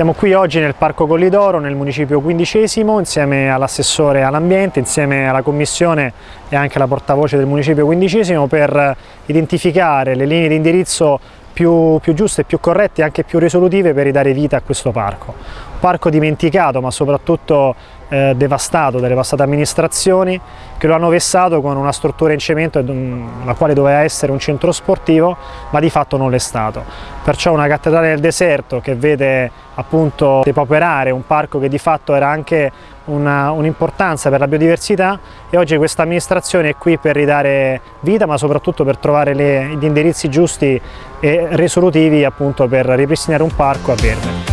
Siamo qui oggi nel Parco Collidoro, nel municipio quindicesimo, insieme all'assessore all'ambiente, insieme alla commissione e anche alla portavoce del municipio quindicesimo per identificare le linee di indirizzo più, più giuste, più corrette e anche più risolutive per ridare vita a questo parco. Parco dimenticato ma soprattutto eh, devastato dalle passate amministrazioni che lo hanno vessato con una struttura in cemento la quale doveva essere un centro sportivo ma di fatto non l'è stato. Perciò una cattedrale del deserto che vede appunto depauperare un parco che di fatto era anche un'importanza un per la biodiversità e oggi questa amministrazione è qui per ridare vita ma soprattutto per trovare le, gli indirizzi giusti e risolutivi appunto per ripristinare un parco a verde.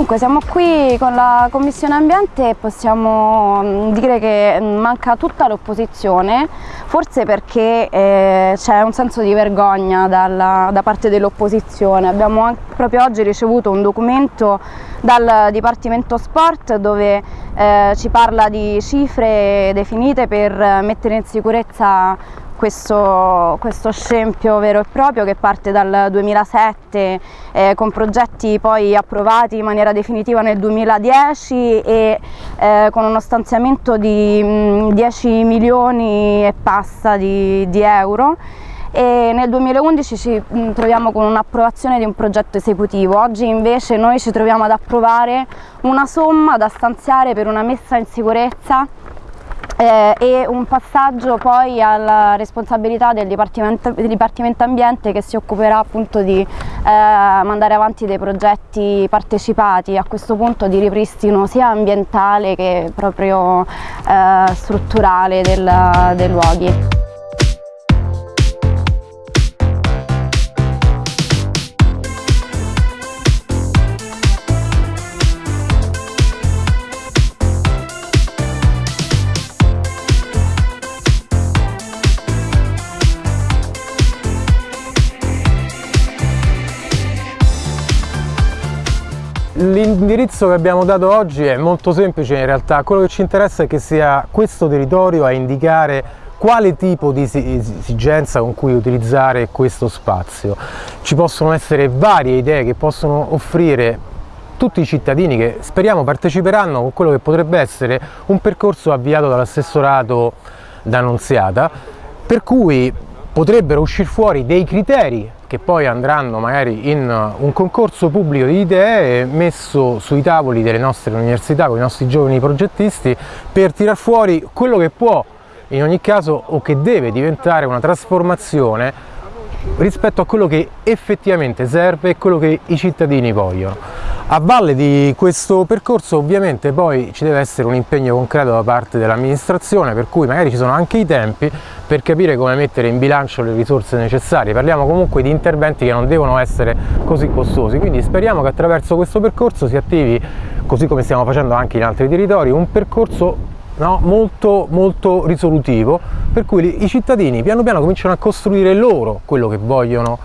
Dunque siamo qui con la Commissione Ambiente e possiamo mm, dire che mm, manca tutta l'opposizione, forse perché eh, c'è un senso di vergogna dalla, da parte dell'opposizione. Abbiamo proprio oggi ricevuto un documento dal Dipartimento Sport dove eh, ci parla di cifre definite per mettere in sicurezza questo, questo, scempio vero e proprio che parte dal 2007 eh, con progetti poi approvati in maniera definitiva nel 2010 e eh, con uno stanziamento di mh, 10 milioni e passa di, di euro. E nel 2011 ci troviamo con un'approvazione di un progetto esecutivo, oggi invece noi ci troviamo ad approvare una somma da stanziare per una messa in sicurezza eh, e un passaggio poi alla responsabilità del Dipartimento, del Dipartimento Ambiente che si occuperà appunto di eh, mandare avanti dei progetti partecipati, a questo punto di ripristino sia ambientale che proprio eh, strutturale del, dei luoghi. L'indirizzo che abbiamo dato oggi è molto semplice in realtà, quello che ci interessa è che sia questo territorio a indicare quale tipo di esigenza con cui utilizzare questo spazio. Ci possono essere varie idee che possono offrire tutti i cittadini che speriamo parteciperanno con quello che potrebbe essere un percorso avviato dall'assessorato d'Annunziata per cui potrebbero uscire fuori dei criteri che poi andranno magari in un concorso pubblico di idee messo sui tavoli delle nostre università con i nostri giovani progettisti per tirar fuori quello che può in ogni caso o che deve diventare una trasformazione rispetto a quello che effettivamente serve e quello che i cittadini vogliono. A valle di questo percorso ovviamente poi ci deve essere un impegno concreto da parte dell'amministrazione per cui magari ci sono anche i tempi per capire come mettere in bilancio le risorse necessarie. Parliamo comunque di interventi che non devono essere così costosi, quindi speriamo che attraverso questo percorso si attivi, così come stiamo facendo anche in altri territori, un percorso no, molto, molto risolutivo per cui i cittadini piano piano cominciano a costruire loro quello che vogliono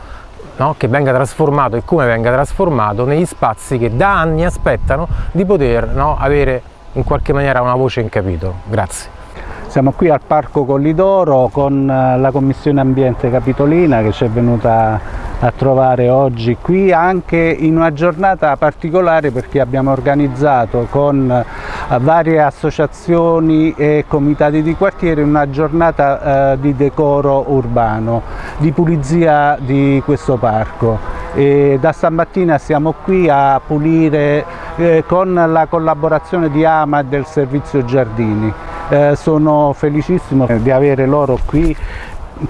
No? che venga trasformato e come venga trasformato negli spazi che da anni aspettano di poter no, avere in qualche maniera una voce in capitolo. Grazie. Siamo qui al Parco Collidoro con eh, la Commissione Ambiente Capitolina che ci è venuta a trovare oggi qui anche in una giornata particolare perché abbiamo organizzato con varie associazioni e comitati di quartiere una giornata eh, di decoro urbano, di pulizia di questo parco. E da stamattina siamo qui a pulire eh, con la collaborazione di AMA e del Servizio Giardini eh, sono felicissimo di avere loro qui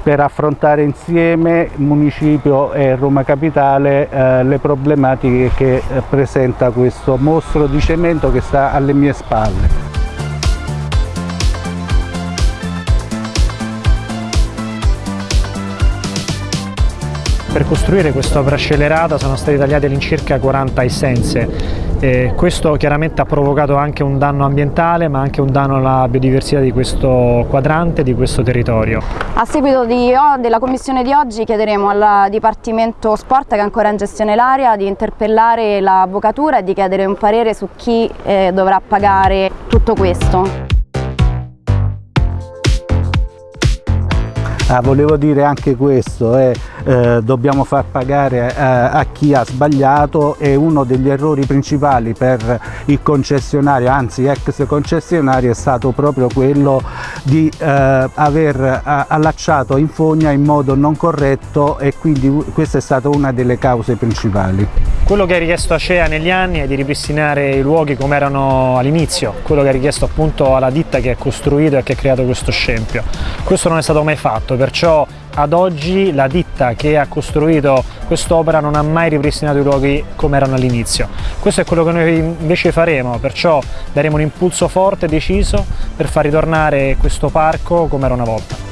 per affrontare insieme Municipio e Roma Capitale eh, le problematiche che eh, presenta questo mostro di cemento che sta alle mie spalle. Per costruire questa opera scellerata sono state tagliate all'incirca 40 essenze E questo chiaramente ha provocato anche un danno ambientale ma anche un danno alla biodiversità di questo quadrante, di questo territorio. A seguito di, della commissione di oggi chiederemo al Dipartimento Sport che è ancora in gestione l'area di interpellare l'avvocatura e di chiedere un parere su chi eh, dovrà pagare tutto questo. Ah, volevo dire anche questo, eh, eh, dobbiamo far pagare eh, a chi ha sbagliato e uno degli errori principali per il concessionario, anzi ex concessionario, è stato proprio quello di eh, aver eh, allacciato in fogna in modo non corretto e quindi questa è stata una delle cause principali. Quello che ha richiesto Acea negli anni è di ripristinare i luoghi come erano all'inizio, quello che ha richiesto appunto alla ditta che ha costruito e che ha creato questo scempio. Questo non è stato mai fatto, perciò ad oggi la ditta che ha costruito quest'opera non ha mai ripristinato i luoghi come erano all'inizio. Questo è quello che noi invece faremo, perciò daremo un impulso forte e deciso per far ritornare questo parco come era una volta.